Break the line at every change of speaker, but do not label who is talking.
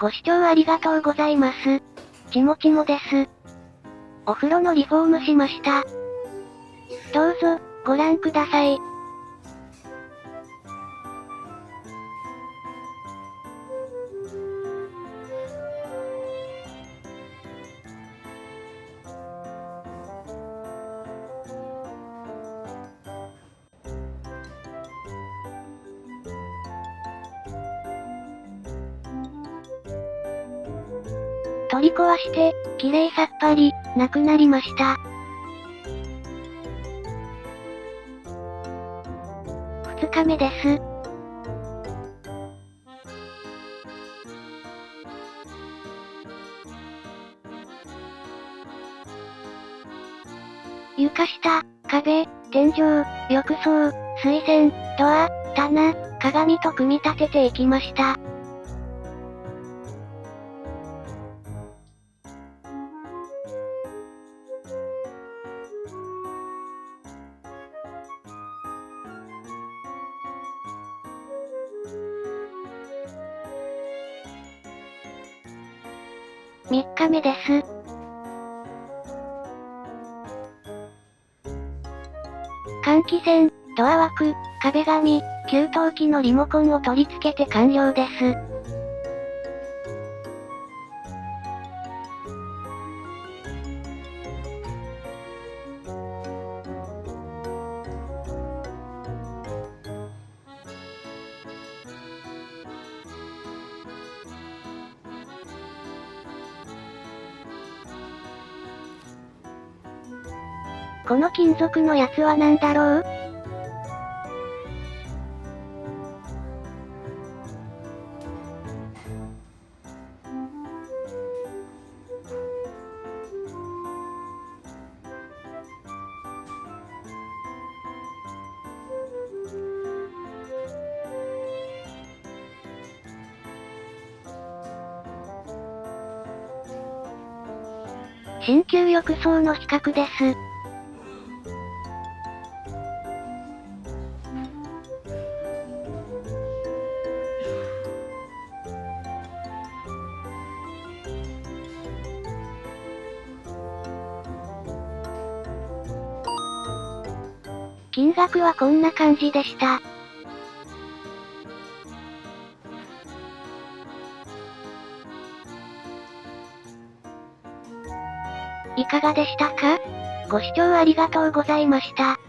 ご視聴ありがとうございます。ちもちもです。お風呂のリフォームしました。どうぞ、ご覧ください。取り壊して、綺麗さっぱり、なくなりました。二日目です。床下、壁、天井、浴槽、水栓、ドア、棚、鏡と組み立てていきました。3日目です。換気扇、ドア枠、壁紙、給湯器のリモコンを取り付けて完了です。この金属のやつは何だろう？新旧浴槽の比較です。金額はこんな感じでした。いかがでしたか？ご視聴ありがとうございました。